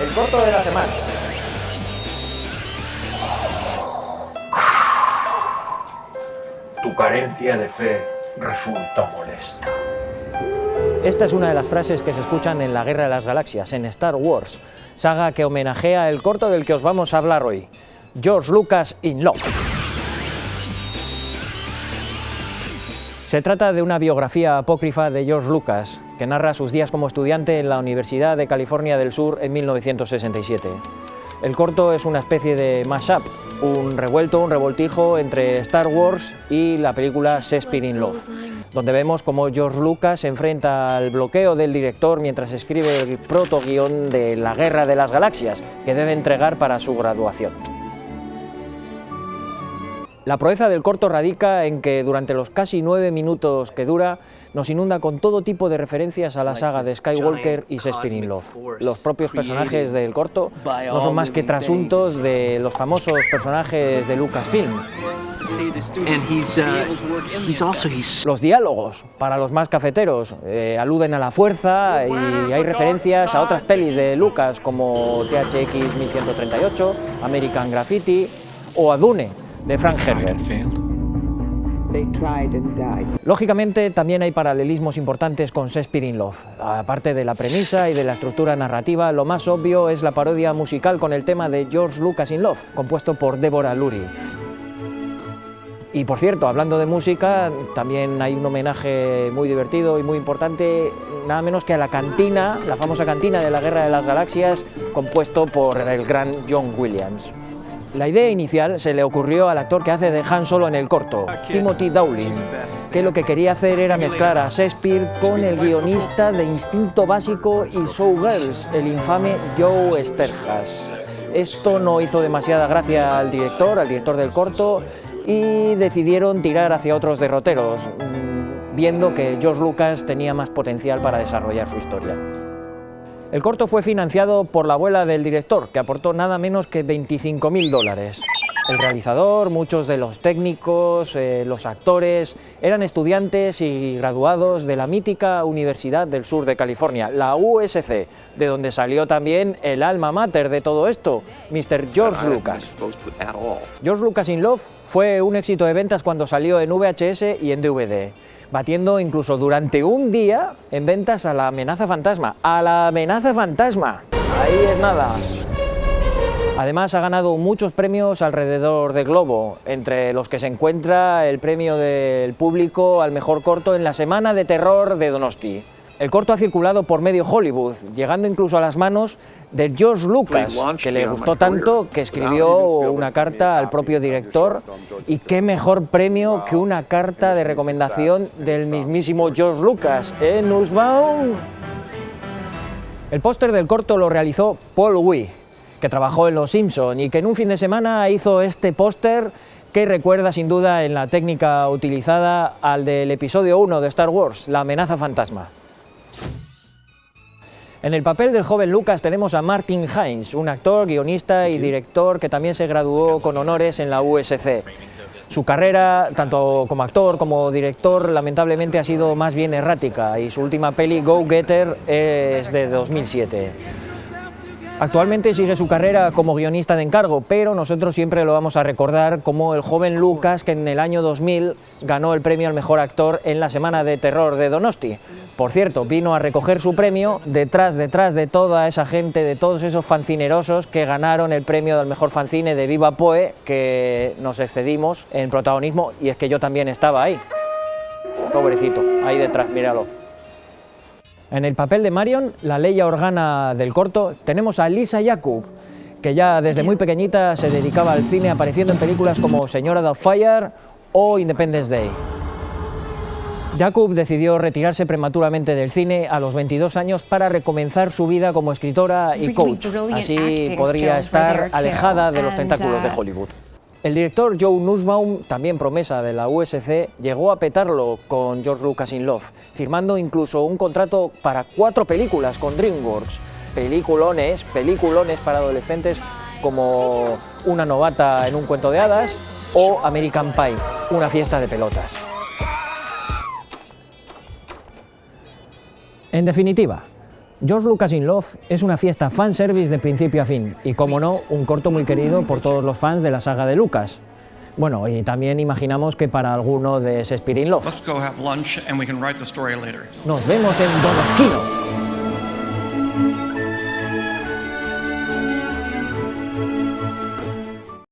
el corto de la semana. Tu carencia de fe resulta molesta. Esta es una de las frases que se escuchan en la Guerra de las Galaxias, en Star Wars, saga que homenajea el corto del que os vamos a hablar hoy, George Lucas in Love. Se trata de una biografía apócrifa de George Lucas, que narra sus días como estudiante en la Universidad de California del Sur en 1967. El corto es una especie de mashup, un revuelto, un revoltijo entre Star Wars y la película Shakespeare in Love, donde vemos cómo George Lucas se enfrenta al bloqueo del director mientras escribe el proto-guión de La Guerra de las Galaxias, que debe entregar para su graduación. La proeza del corto radica en que durante los casi nueve minutos que dura nos inunda con todo tipo de referencias a la saga de Skywalker y Shakespeare in Love. Los propios personajes del corto no son más que trasuntos de los famosos personajes de Lucasfilm. Los diálogos, para los más cafeteros, eh, aluden a la fuerza y hay referencias a otras pelis de Lucas como THX 1138, American Graffiti o a Dune, de Frank Herbert. Lógicamente también hay paralelismos importantes con Shakespeare in Love. Aparte de la premisa y de la estructura narrativa, lo más obvio es la parodia musical con el tema de George Lucas in Love, compuesto por Deborah Lurie. Y por cierto, hablando de música, también hay un homenaje muy divertido y muy importante, nada menos que a la cantina, la famosa cantina de la Guerra de las Galaxias, compuesto por el gran John Williams. La idea inicial se le ocurrió al actor que hace de Han Solo en el corto, Timothy Dowling, que lo que quería hacer era mezclar a Shakespeare con el guionista de Instinto Básico y Showgirls, el infame Joe Sterhas. Esto no hizo demasiada gracia al director, al director del corto, y decidieron tirar hacia otros derroteros, mm, viendo que George Lucas tenía más potencial para desarrollar su historia. El corto fue financiado por la abuela del director, que aportó nada menos que 25.000 dólares. El realizador, muchos de los técnicos, eh, los actores, eran estudiantes y graduados de la mítica Universidad del Sur de California, la USC, de donde salió también el alma mater de todo esto, Mr. George Lucas. George Lucas in Love fue un éxito de ventas cuando salió en VHS y en DVD batiendo incluso durante un día en ventas a la amenaza fantasma. ¡A la amenaza fantasma! Ahí es nada. Además ha ganado muchos premios alrededor del globo, entre los que se encuentra el premio del público al mejor corto en la Semana de Terror de Donosti. El corto ha circulado por medio Hollywood, llegando incluso a las manos de George Lucas, que le gustó tanto que escribió una carta al propio director y qué mejor premio que una carta de recomendación del mismísimo George Lucas, ¿eh, Nussbaum? El póster del corto lo realizó Paul Wee, que trabajó en Los Simpson y que en un fin de semana hizo este póster que recuerda sin duda en la técnica utilizada al del episodio 1 de Star Wars, la amenaza fantasma. En el papel del joven Lucas tenemos a Martin Hines, un actor, guionista y director que también se graduó con honores en la USC. Su carrera, tanto como actor como director, lamentablemente ha sido más bien errática y su última peli, Go Getter, es de 2007. Actualmente sigue su carrera como guionista de encargo, pero nosotros siempre lo vamos a recordar como el joven Lucas que en el año 2000 ganó el premio al mejor actor en la Semana de Terror de Donosti. Por cierto, vino a recoger su premio detrás, detrás de toda esa gente, de todos esos fancinerosos que ganaron el premio del mejor fancine de Viva Poe, que nos excedimos en protagonismo, y es que yo también estaba ahí. Pobrecito, ahí detrás, míralo. En el papel de Marion, la Leia Organa del corto, tenemos a Lisa Jakub, que ya desde muy pequeñita se dedicaba al cine apareciendo en películas como Señora Fire o Independence Day. Jakub decidió retirarse prematuramente del cine a los 22 años para recomenzar su vida como escritora y coach. Así podría estar alejada de los tentáculos de Hollywood. El director Joe Nussbaum, también promesa de la USC, llegó a petarlo con George Lucas in Love, firmando incluso un contrato para cuatro películas con DreamWorks. Peliculones, peliculones para adolescentes como Una novata en un cuento de hadas o American Pie, una fiesta de pelotas. En definitiva, George Lucas in Love es una fiesta fanservice de principio a fin y, como no, un corto muy querido por todos los fans de la saga de Lucas. Bueno, y también imaginamos que para alguno de Shakespeare in Love. Nos vemos en Donosquino.